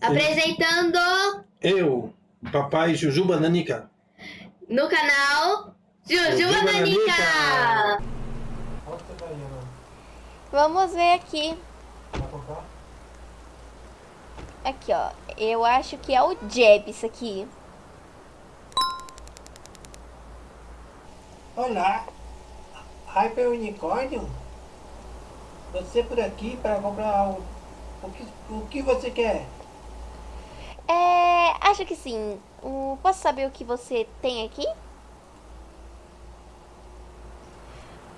Apresentando Eu, papai Jujuba Nanica. no canal Jujuba Nanica. Vamos ver aqui. Aqui, ó. Eu acho que é o Jeb isso aqui. Olá, Hyper Unicórnio. Você por aqui para comprar o, o, que, o que você quer? É, acho que sim. Posso saber o que você tem aqui?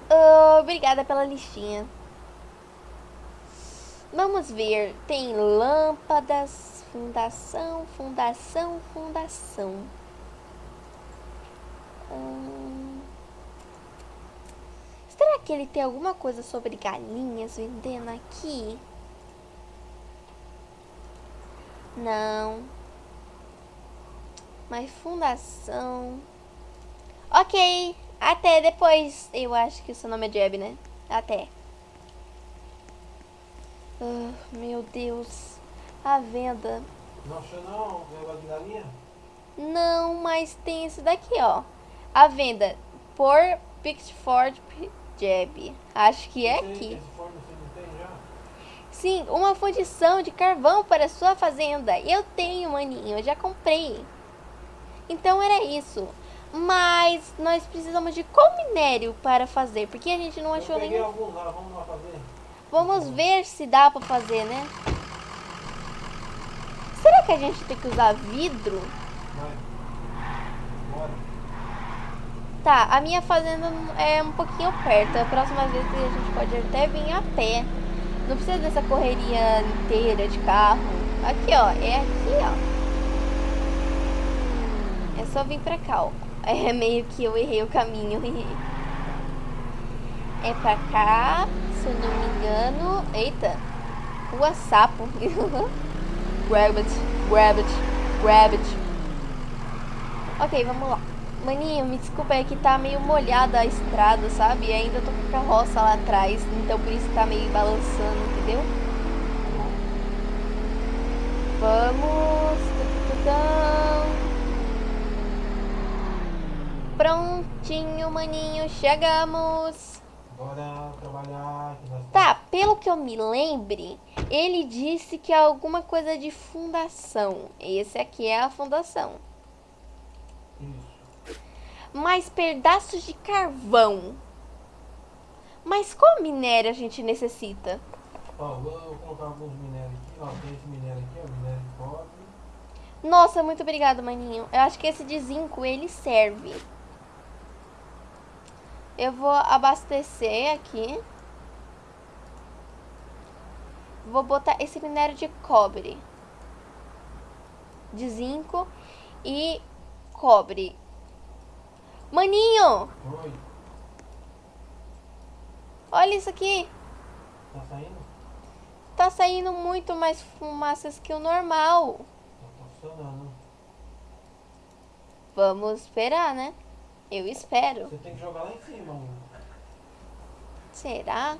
Ah, obrigada pela listinha. Vamos ver. Tem lâmpadas, fundação, fundação, fundação. Hum, será que ele tem alguma coisa sobre galinhas vendendo aqui? Não. Mas fundação. Ok. Até depois. Eu acho que o seu nome é Jeb, né? Até. Ah, meu Deus. A venda. Não achou não? Negócio? Não, mas tem esse daqui, ó. A venda por Pixford Jeb. Acho que é aqui forno você não tem já? Sim, uma fundição de carvão para sua fazenda. Eu tenho, maninho, eu já comprei. Então era isso. Mas nós precisamos de qual minério para fazer? Porque a gente não achou nenhum. lá, vamos lá fazer. Vamos ver se dá para fazer, né? Será que a gente tem que usar vidro? Vai. Bora. Tá, a minha fazenda é um pouquinho perto. A próxima vez a gente pode até vir a pé. Não precisa dessa correria inteira de carro. Aqui, ó. É aqui, ó. É só vir pra cá, ó. É meio que eu errei o caminho. É pra cá, se eu não me engano. Eita. Rua Sapo. grab it, grab it, grab it. Ok, vamos lá. Maninho, me desculpa, é que tá meio molhada a estrada, sabe? E ainda tô com a carroça lá atrás, então por isso tá meio balançando, entendeu? Vamos. Prontinho, maninho, chegamos. Bora trabalhar. Tá, pelo que eu me lembre, ele disse que é alguma coisa de fundação. Esse aqui é a fundação. Mais pedaços de carvão. Mas qual minério a gente necessita? Ó, vou colocar alguns minérios aqui. Ó, tem esse minério aqui, ó. Minério de cobre. Nossa, muito obrigado, maninho. Eu acho que esse de zinco, ele serve. Eu vou abastecer aqui. Vou botar esse minério de cobre. De zinco e cobre. Maninho, Oi. olha isso aqui. Tá saindo? Tá saindo muito mais fumaças que o normal. Tá funcionando. Vamos esperar, né? Eu espero. Você tem que jogar lá em cima. mano. Será?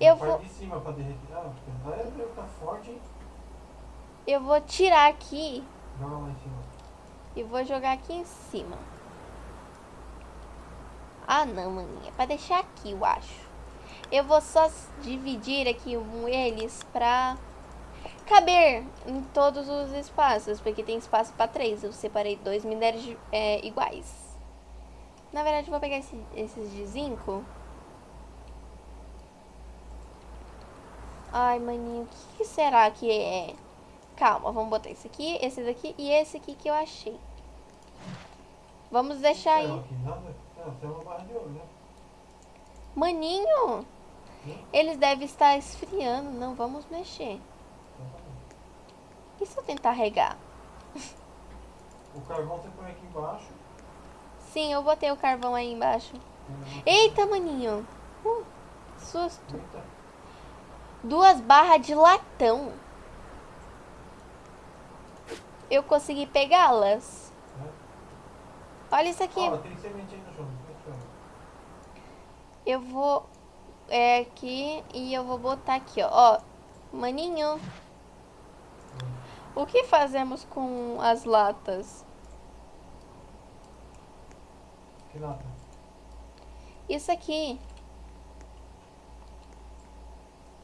Eu vou, de cima pra derreter. Ah, vai tá forte, hein? eu vou tirar aqui Joga lá em cima. E vou jogar aqui em cima. Ah, não, maninha. É pra deixar aqui, eu acho. Eu vou só dividir aqui eles pra caber em todos os espaços. Porque tem espaço pra três. Eu separei dois minérios é, iguais. Na verdade, eu vou pegar esse- esses de zinco. Ai, maninho, o que será que é? Calma, vamos botar esse aqui, esse daqui e esse aqui que eu achei. Vamos deixar aí. Né? Maninho, Hum? eles devem estar esfriando. Não, vamos mexer. Tá. E se eu tentar regar? O carvão você põe aqui embaixo. Sim, eu botei o carvão aí embaixo. Eita, maninho. Uh, susto. Duas barras de latão. Eu consegui pegá-las. Olha isso aqui. Tem no chão. eu vou é, aqui e eu vou botar aqui, ó. ó. Maninho. O que fazemos com as latas? Que lata? Isso aqui.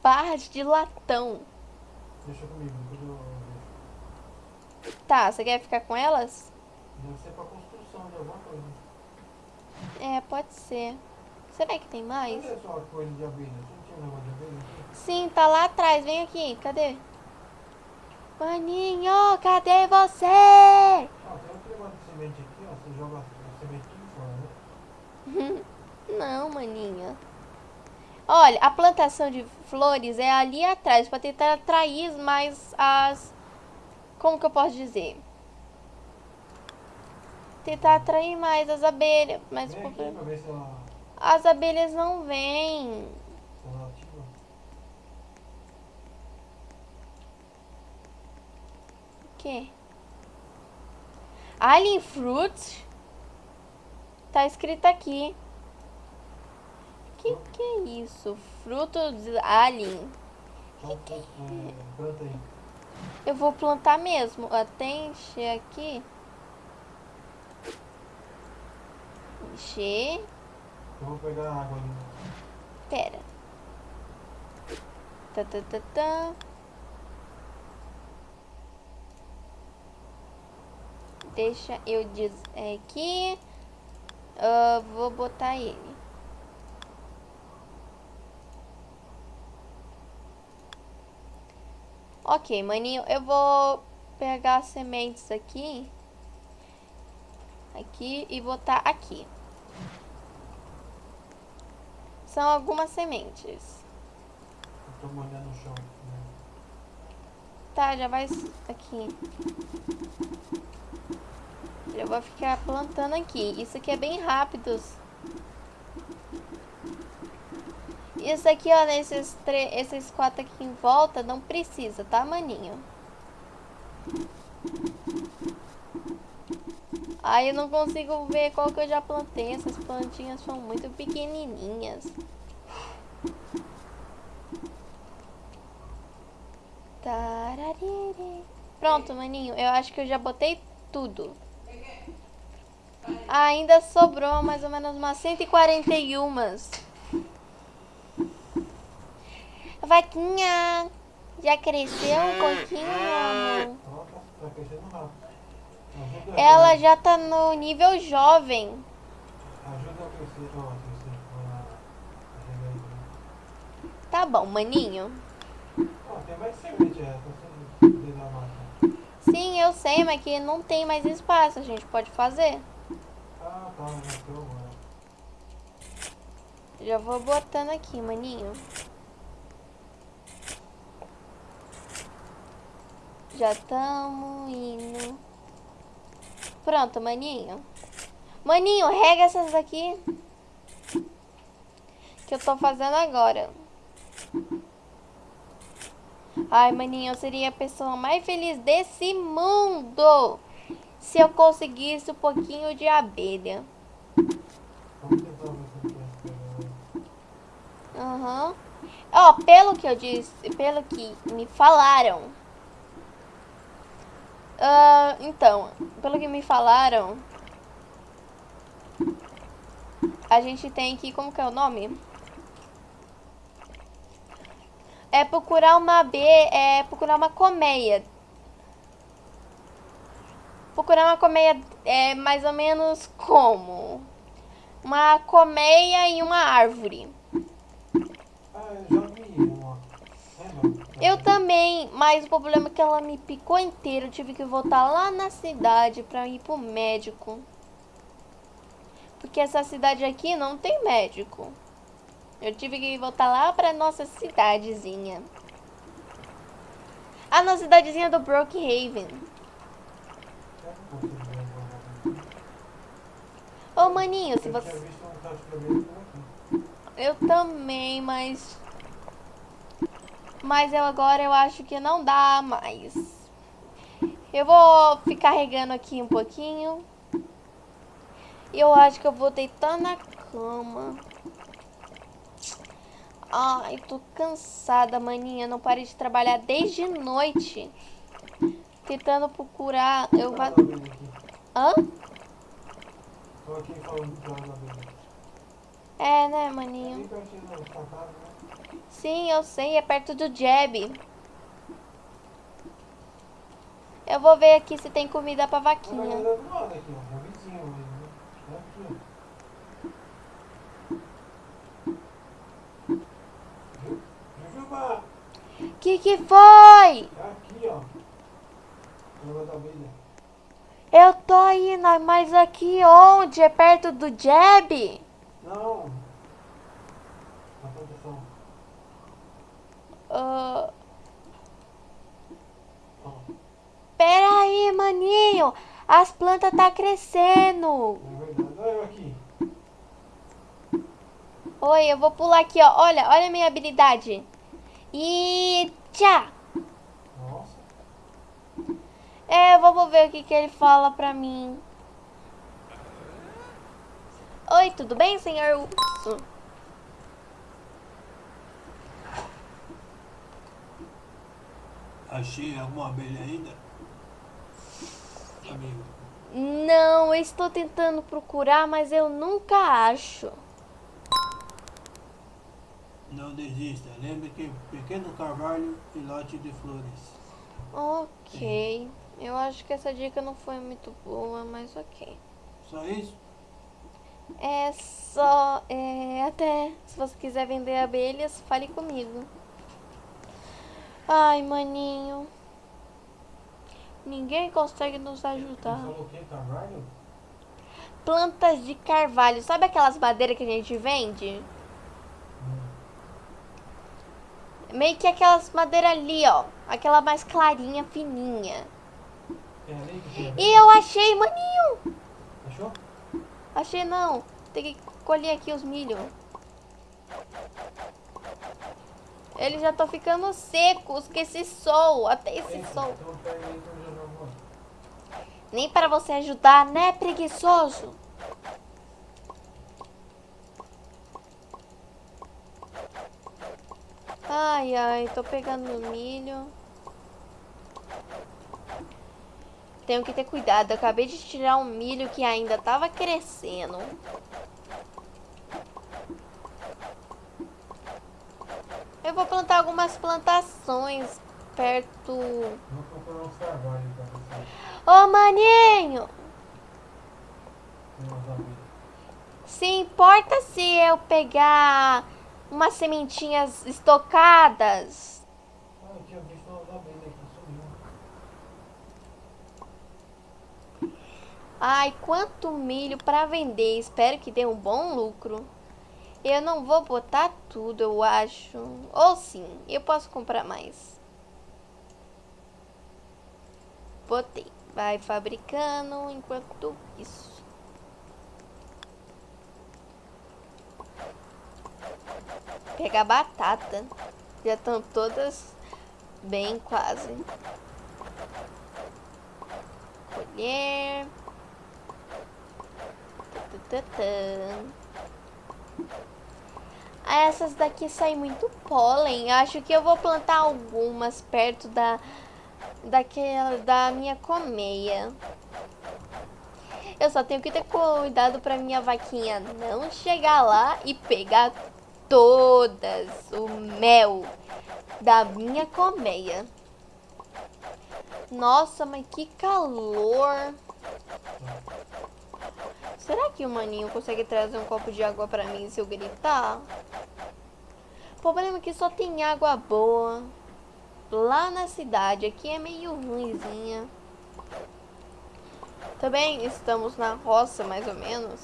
Barras de latão. Deixa comigo. Tá, você quer ficar com elas? Deve ser pra construção de alguma coisa. É, pode ser. Será que tem mais? Cadê sua coisa de abelha? Você não tinha um negócio de abelha aqui? Sim, tá lá atrás. Vem aqui. Cadê? Maninho, cadê você? Ah, tem outro negócio de semente aqui, ó. Você joga a semente tudo fora, né? Não, maninha. Olha, a plantação de flores é ali atrás para tentar atrair mais as. Como que eu posso dizer? Tentar atrair mais as abelhas. Mas o Vem problema. ela, As abelhas não vêm. O quê? Alien Fruit? Tá escrito aqui. Que que é isso? Fruto de alien. Então, é, planta aí. Eu vou plantar mesmo. Até encher aqui. Encher. Eu vou pegar a água ali. Pera. Tá, tá, tá, tá. Deixa eu dizer aqui. Ah, vou botar ele. Ok, maninho, eu vou pegar as sementes aqui. Aqui e botar aqui. São algumas sementes. Eu tô molhando o chão. Né? Tá, já vai aqui. Já vou ficar plantando aqui. Isso aqui é bem rápido. Isso aqui, ó, nesses esses quatro aqui em volta, não precisa, tá, maninho? Aí eu não consigo ver qual que eu já plantei. Essas plantinhas são muito pequenininhas. Pronto, maninho. Eu acho que eu já botei tudo. Ainda sobrou mais ou menos umas 141. Vaquinha, já cresceu um pouquinho, amor? Tá, tá crescendo rápido. Ajuda Ela já tá no nível jovem. Tá bom, maninho. Ó, tem mais semente, é. Tá. Sim, eu sei, mas que não tem mais espaço. A gente pode fazer. Ah, tá. Já vou botando aqui, maninho. Já estamos indo. Pronto, maninho. Maninho, rega essas daqui. Que eu tô fazendo agora. Ai, maninho, eu seria a pessoa mais feliz desse mundo. Se eu conseguisse um pouquinho de abelha. Aham. Ó, pelo que eu disse, pelo que me falaram. Ah, então, pelo que me falaram, a gente tem que, como que é o nome? É procurar uma B, é procurar uma colmeia. Procurar uma colmeia é mais ou menos como uma colmeia em uma árvore. Ah, eu já vi uma. Lembra? Eu também, mas o problema é que ela me picou inteira. Eu tive que voltar lá na cidade pra ir pro médico. Porque essa cidade aqui não tem médico. Eu tive que voltar lá pra nossa cidadezinha. A nossa cidadezinha do Brookhaven. Ô maninho, se você. Eu também, mas. Mas eu agora eu acho que não dá mais. Eu vou ficar regando aqui um pouquinho. E eu acho que eu vou deitar na cama. Ai, tô cansada, maninha. Não parei de trabalhar desde noite. Tentando procurar. Eu vou. Hã? Tô aqui falando. É, né, maninho? Sim, eu sei, é perto do Jeb. Eu vou ver aqui se tem comida pra vaquinha. Que que foi? Aqui, ó. Eu tô indo, mas aqui onde? É perto do Jeb? Não, As plantas tá crescendo. Oi, eu vou pular aqui, ó. Olha, olha a minha habilidade. E tchá. Nossa. É, vamos ver o que, que ele fala pra mim. Oi, tudo bem, senhor urso? Achei alguma abelha ainda? Amigo. Não, eu estou tentando procurar, mas eu nunca acho. Não desista. Lembre que pequeno carvalho e lote de flores. Ok. Eu acho que essa dica não foi muito boa, mas ok. Só isso? É só. É, até se você quiser vender abelhas, fale comigo. Ai, maninho. Ninguém consegue nos ajudar. que? Carvalho? Plantas de carvalho. Sabe aquelas madeiras que a gente vende? Meio que aquelas madeiras ali, ó. Aquela mais clarinha, fininha. É que. E eu achei, maninho. Achou? Achei não. Tem que colher aqui os milho. Eles já estão ficando secos com esse sol. Até esse Eita, sol. Então pega aí que eu já não vou. Nem para você ajudar, né, preguiçoso? Ai, ai, tô pegando milho. Tenho que ter cuidado. Acabei de tirar um milho que ainda tava crescendo. Eu vou plantar algumas plantações perto. Vou procurar uns carvalhos você. Ô, maninho! Se importa se eu pegar umas sementinhas estocadas? Ai, quanto milho para vender. Espero que dê um bom lucro. Eu não vou botar tudo, eu acho. Ou sim, eu posso comprar mais. Botei. Vai fabricando enquanto isso. Pegar batata. Já estão todas bem quase. Colher. Ah, Essas daqui saem muito pólen. Acho que eu vou plantar algumas perto da daquela da minha colmeia. Eu só tenho que ter cuidado para minha vaquinha não chegar lá e pegar todas o mel da minha colmeia. Nossa, mas que calor! Será que o maninho consegue trazer um copo de água pra mim se eu gritar? O problema é que só tem água boa lá na cidade. Aqui é meio ruimzinha. Também estamos na roça, mais ou menos.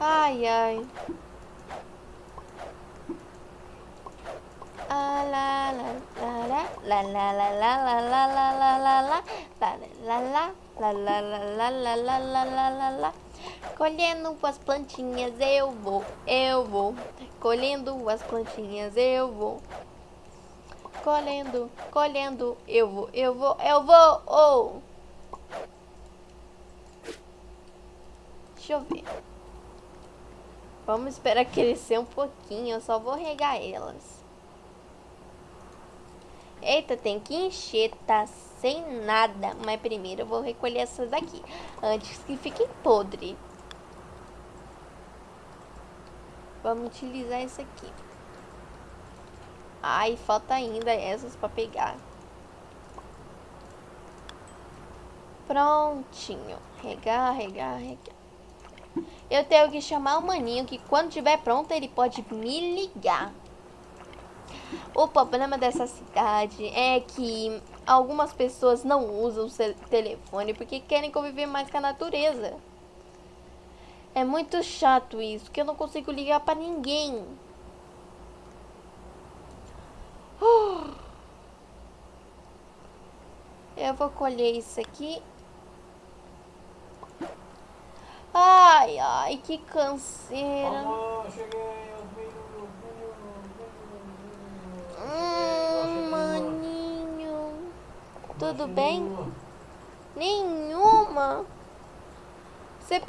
Ai, ai. Colhendo umas plantinhas, eu vou, eu vou. Colhendo as plantinhas eu vou. Colhendo, colhendo, eu vou, eu vou, eu vou. Oh. Deixa eu ver. Vamos esperar crescer um pouquinho. Eu só vou regar elas. Eita, tem que encher, tá sem nada. Mas primeiro eu vou recolher essas daqui. Antes que fiquem podre. Vamos utilizar isso aqui. Ai, falta ainda essas pra pegar. Prontinho. Regar, regar, regar. Eu tenho que chamar o maninho que quando tiver pronto ele pode me ligar. O problema dessa cidade é que algumas pessoas não usam o telefone porque querem conviver mais com a natureza. É muito chato isso, que eu não consigo ligar pra ninguém. Eu vou colher isso aqui. Ai, ai, que canseira. Hum, maninho. Tudo bem? Nenhuma. Você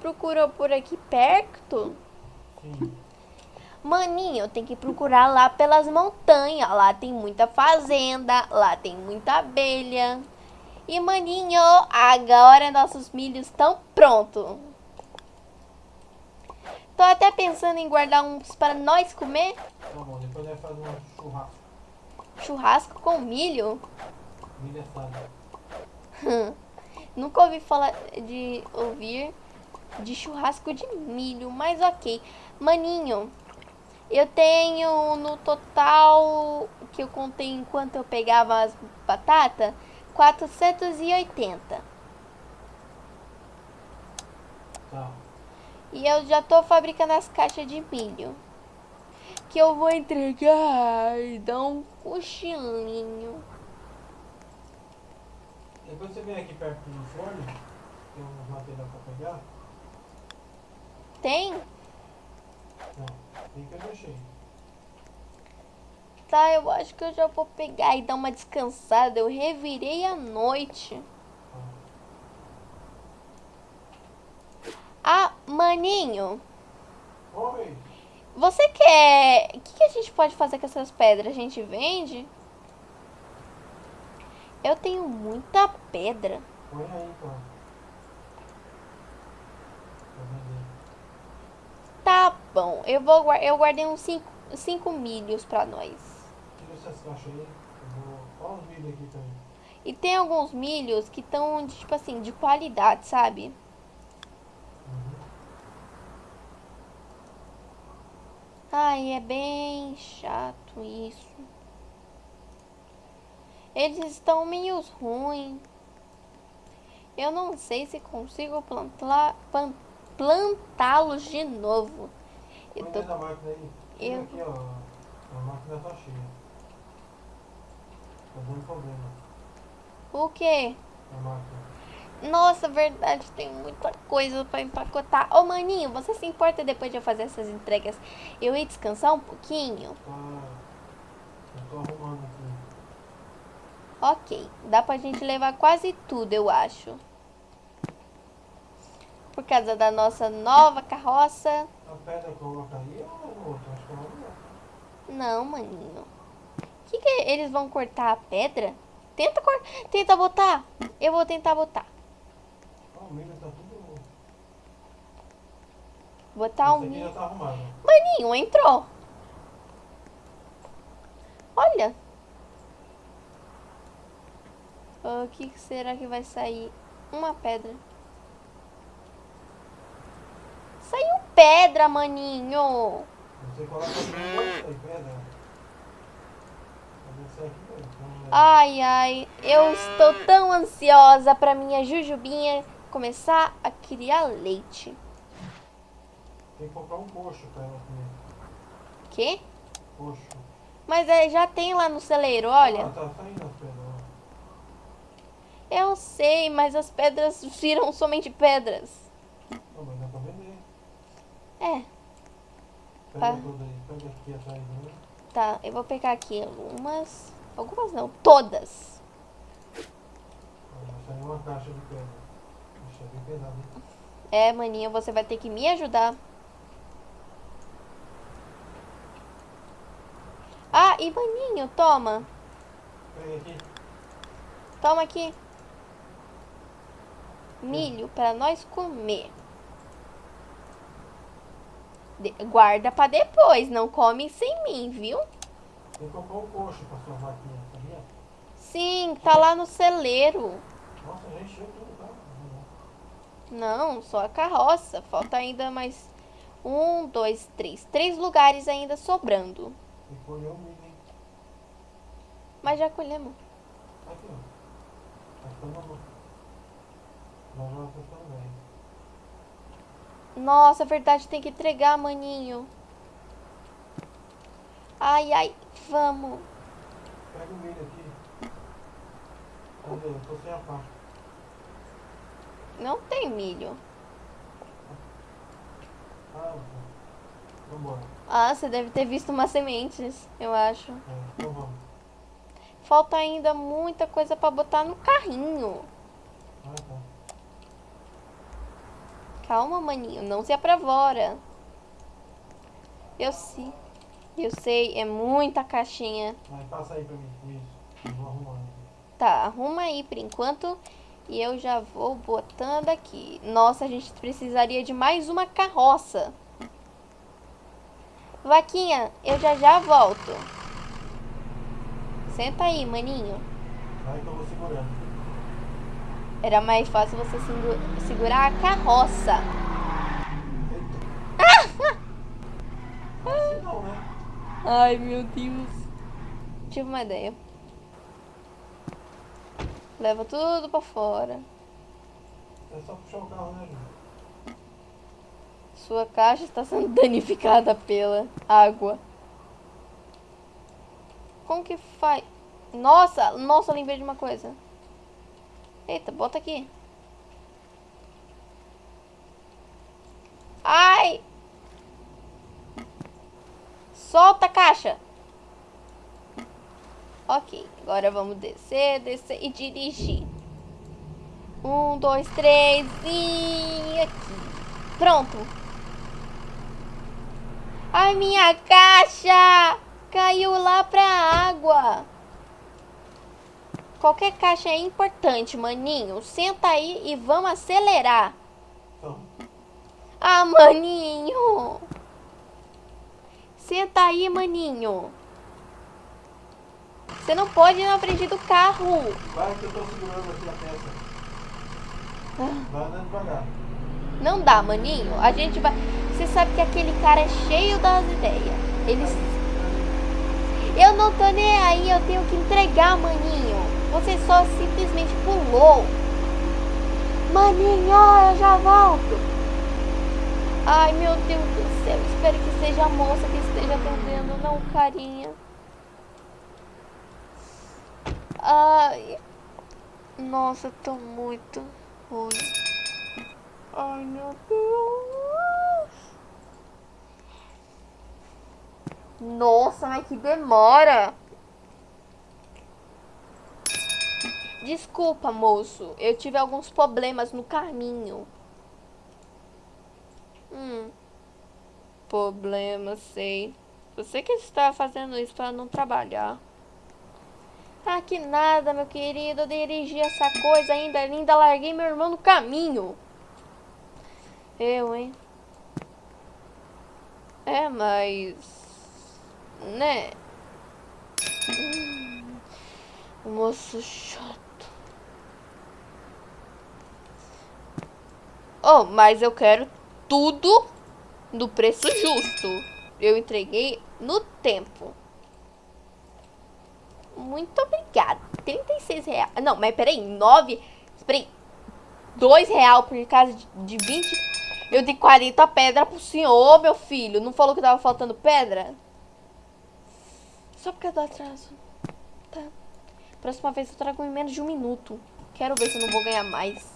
procurou por aqui perto? Sim. Maninho, tem que procurar lá pelas montanhas. Lá tem muita fazenda, lá tem muita abelha. E maninho, agora nossos milhos estão prontos. Tô até pensando em guardar uns para nós comer. Tá bom, depois vai fazer um churrasco. Churrasco com milho? Milho assado. Nunca ouvi falar de ouvir de churrasco de milho, mas ok. Maninho, eu tenho no total que eu contei enquanto eu pegava as batatas 480. Tá. E eu já tô fabricando as caixas de milho. Que eu vou entregar e dar um cochilinho. Depois você vem aqui perto do forno, tem uns material pra pegar. Tem? Não, tem que eu deixei. Tá, eu acho que eu já vou pegar e dar uma descansada. Eu revirei a noite. Ah, maninho. Oi! Você quer... O que, que a gente pode fazer com essas pedras? A gente vende? Eu tenho muita pedra. Põe aí vender. Tá bom, eu vou eu guardei uns 5 milhos pra nós. Tira essas caixas aí. Eu vou. Olha os vídeos aqui também. E tem alguns milhos que estão, tipo assim, de qualidade, sabe? Uhum. Ai, é bem chato isso. Eles estão meio ruins. Eu não sei se consigo plantar, plan- plantá-los de novo. Eu tô, máquina aí. Tira eu- aqui, ó. A máquina tá cheia. Tá dando problema. o quê? A máquina. Nossa, verdade, tem muita coisa pra empacotar. Ô, maninho, você se importa depois de eu fazer essas entregas eu ir descansar um pouquinho? Tá. Eu tô arrumando aqui. Ok, dá pra gente levar quase tudo, eu acho. Por causa da nossa nova carroça. A pedra coloca aí ou é é. Não, maninho. Que que é? eles vão cortar a pedra? Tenta cortar, tenta botar. Eu vou tentar botar. Tá. Botar o milho. tá arrumado. Maninho, entrou. Olha. O que que será que vai sair? Uma pedra. Saiu pedra, maninho. Você coloca pedra. Velho. Então, é- Ai, ai. Eu estou tão ansiosa pra minha jujubinha começar a criar leite. Tem que comprar um coxo pra ela comer. Quê? Coxo. Mas é, já tem lá no celeiro, olha. Ah, tá saindo as pedras. Eu sei, mas as pedras viram somente pedras. Mas dá pra vender. É. Tá. Né? Tá, eu vou pegar aqui algumas. Algumas não, todas. Uma caixa de pedra. Bem pesado, hein? É, maninho você vai ter que me ajudar. Ah, e maninho, toma. Pega aqui. Toma aqui. Milho para nós comer. De- guarda para depois, não come sem mim, viu? Tem que comprar um coxo pra sua vaquinha, sabia? Sim, tá lá no celeiro. Nossa, já encheu tudo, tá? Não, só a carroça. Falta ainda mais um, dois, três. Três lugares ainda sobrando. Tem que colher o milho, hein? Mas já colhemos. Aqui, ó. Tá Nossa, é verdade, tem que entregar, maninho. Ai, ai, vamos. Pega o milho aqui. Cadê? Eu tô sem a pá. Não tem milho. Ah, vambora. Ah, você deve ter visto umas sementes, eu acho. É, então vamos. Falta ainda muita coisa pra botar no carrinho. Ah, tá. Calma, maninho, não se apavora. Eu sei. Eu sei, é muita caixinha. Vai, passa aí pra mim. Isso. Vou. Tá, arruma aí por enquanto. E eu já vou botando aqui. Nossa, a gente precisaria de mais uma carroça. Vaquinha, eu já já volto. Senta aí, maninho. Vai que eu vou segurando. Era mais fácil você segu- segurar a carroça. Ai, meu Deus. Tive uma ideia. Leva tudo pra fora. É só puxar o carro, né, Ju? Sua caixa está sendo danificada pela água. Como que faz? Nossa, nossa, eu lembrei de uma coisa. Eita, bota aqui. Ai! Solta a caixa. Ok, agora vamos descer, descer e dirigir. Um, dois, três e aqui. Pronto. Ai, minha caixa! Caiu lá pra água. Qualquer caixa é importante, maninho. Senta aí e vamos acelerar. Ah, maninho. Senta aí, maninho. Você não pode ir na frente do carro. vai que eu tô segurando aqui a peça. Vai andando devagar. Não dá, maninho. A gente vai. Você sabe que aquele cara é cheio das ideias. Eles. Eu não tô nem aí, eu tenho que entregar, maninho. Você só simplesmente pulou. Maninho, eu já volto. Ai, meu Deus do céu. Espero que seja a moça que esteja atendendo, não carinha. Ai. Nossa, tô muito ruim. Ai, meu Deus. Nossa, mas que demora. Desculpa, moço. Eu tive alguns problemas no caminho. Hum. Problema, sei. Você que está fazendo isso para não trabalhar. Ah, que nada, meu querido. Eu dirigi essa coisa ainda, ainda larguei meu irmão no caminho. Eu, hein? É, mas. Né? Hum, moço chato. Oh, mas eu quero tudo no preço justo. Eu entreguei no tempo. Muito obrigada. 36 reais. Não, mas peraí, 9. Peraí. 2 real por causa de, de 20. Eu dei 40 pedra pro senhor, meu filho. Não falou que tava faltando pedra? Só por causa do atraso. Tá. Próxima vez eu trago em menos de um minuto. Quero ver se eu não vou ganhar mais.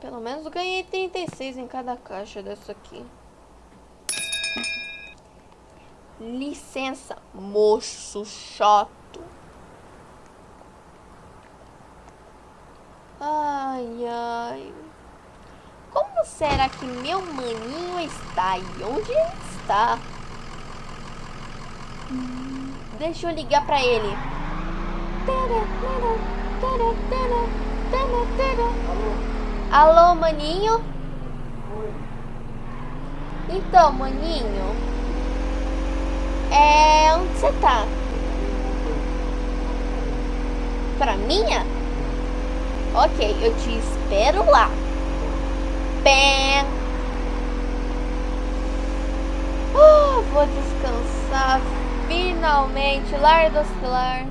Pelo menos ganhei 36 em cada caixa dessa aqui. Licença, moço chato. Ai, ai. Como será que meu maninho está? E onde ele está? Deixa eu ligar pra ele. Alô, maninho? Então, maninho. É. Onde você tá? Pra minha? Ok, eu te espero lá. Bem. Uh, vou descansar finalmente. Lar do celular.